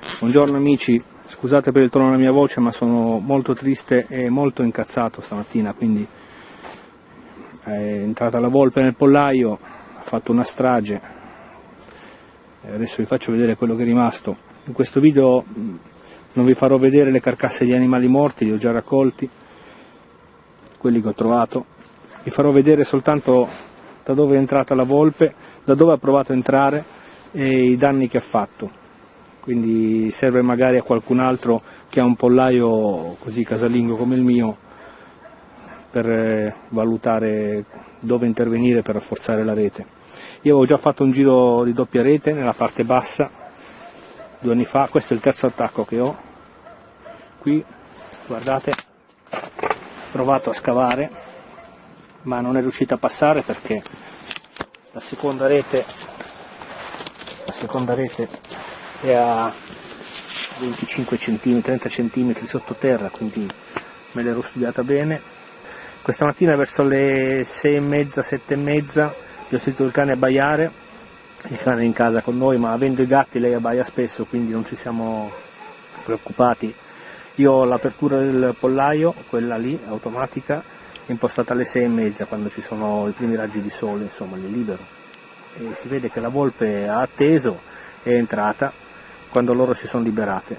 Buongiorno amici, scusate per il tono della mia voce ma sono molto triste e molto incazzato stamattina, quindi è entrata la volpe nel pollaio, ha fatto una strage, e adesso vi faccio vedere quello che è rimasto. In questo video non vi farò vedere le carcasse di animali morti, li ho già raccolti, quelli che ho trovato, vi farò vedere soltanto da dove è entrata la volpe, da dove ha provato a entrare e i danni che ha fatto quindi serve magari a qualcun altro che ha un pollaio così casalingo come il mio per eh, valutare dove intervenire per rafforzare la rete. Io avevo già fatto un giro di doppia rete nella parte bassa due anni fa, questo è il terzo attacco che ho, qui guardate, ho provato a scavare ma non è riuscito a passare perché la seconda rete, la seconda rete è a 25 cm, 30 cm sottoterra, quindi me l'ero studiata bene. Questa mattina verso le 6 e mezza, 7 e mezza, vi ho sentito il cane abbaiare, il cane è in casa con noi, ma avendo i gatti lei abbaia spesso, quindi non ci siamo preoccupati. Io ho l'apertura del pollaio, quella lì, automatica, impostata alle 6 e mezza, quando ci sono i primi raggi di sole, insomma, li libero. E si vede che la volpe ha atteso, è entrata, quando loro si sono liberate.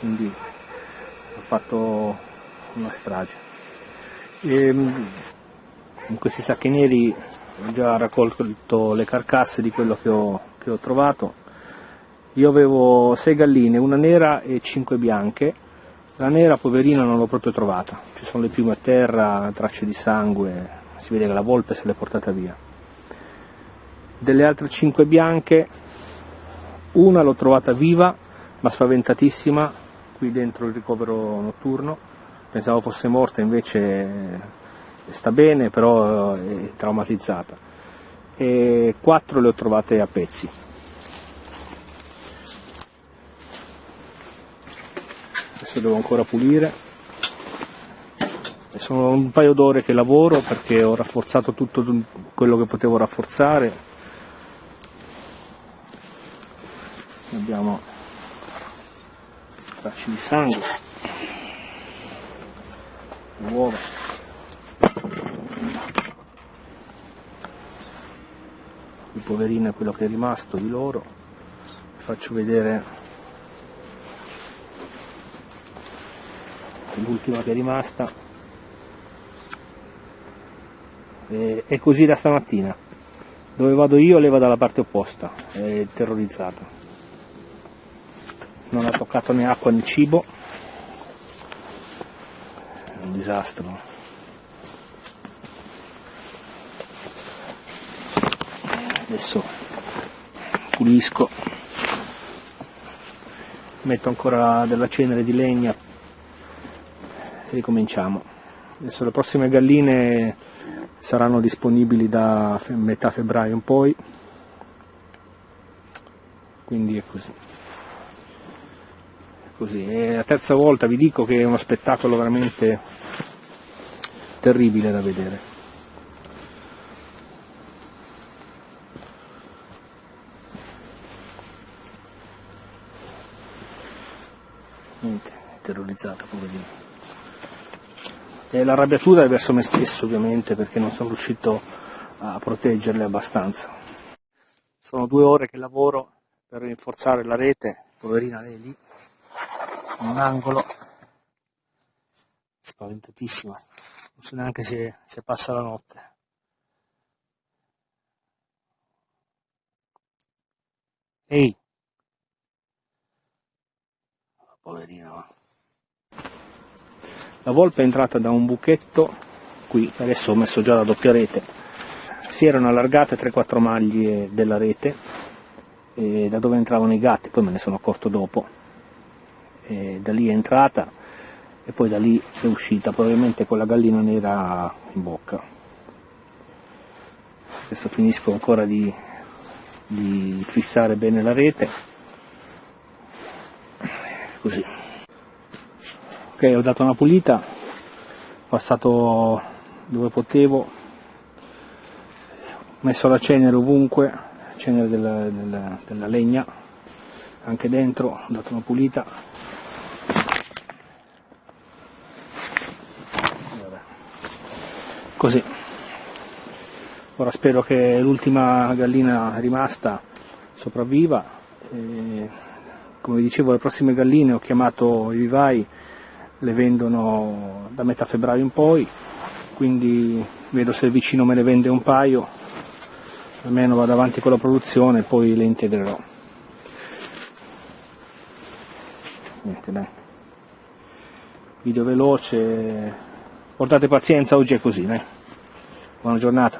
Quindi ho fatto una strage. E, ehm, in questi sacchi neri ho già raccolto le carcasse di quello che ho, che ho trovato. Io avevo sei galline, una nera e cinque bianche. La nera, poverina, non l'ho proprio trovata. Ci sono le piume a terra, tracce di sangue, si vede che la volpe se l'è portata via. Delle altre cinque bianche una l'ho trovata viva, ma spaventatissima, qui dentro il ricovero notturno. Pensavo fosse morta, invece sta bene, però è traumatizzata. E quattro le ho trovate a pezzi. Adesso devo ancora pulire. Sono un paio d'ore che lavoro perché ho rafforzato tutto quello che potevo rafforzare abbiamo tracce di sangue uova. Il poverino è quello che è rimasto di loro. Vi faccio vedere l'ultima che è rimasta. È così da stamattina. Dove vado io leva dalla parte opposta. È terrorizzata non ha toccato né acqua né cibo. È un disastro. Adesso pulisco. Metto ancora della cenere di legna. E ricominciamo. Adesso le prossime galline saranno disponibili da metà febbraio in poi. Quindi è così così. E la terza volta vi dico che è uno spettacolo veramente terribile da vedere. Niente, è terrorizzato poverino. E l'arrabbiatura è verso me stesso ovviamente perché non sono riuscito a proteggerle abbastanza. Sono due ore che lavoro per rinforzare la rete, poverina lei lì un angolo. Spaventatissima non so neanche se, se passa la notte. Ehi. Poverina la volpe è entrata da un buchetto qui. Adesso ho messo già la doppia rete. Si erano allargate 3-4 maglie della rete da dove entravano i gatti poi me ne sono accorto dopo e da lì è entrata e poi da lì è uscita, probabilmente con la gallina nera in bocca. Adesso finisco ancora di, di fissare bene la rete, così. Ok, ho dato una pulita, ho passato dove potevo, ho messo la cenere ovunque, cenere della, della, della legna, anche dentro ho dato una pulita così. Ora spero che l'ultima gallina rimasta sopravviva. E, come dicevo le prossime galline ho chiamato i vivai le vendono da metà febbraio in poi. Quindi vedo se il vicino me ne vende un paio. Almeno vado avanti con la produzione e poi le integrerò. Niente dai. Video veloce portate pazienza oggi è così dai. Buona giornata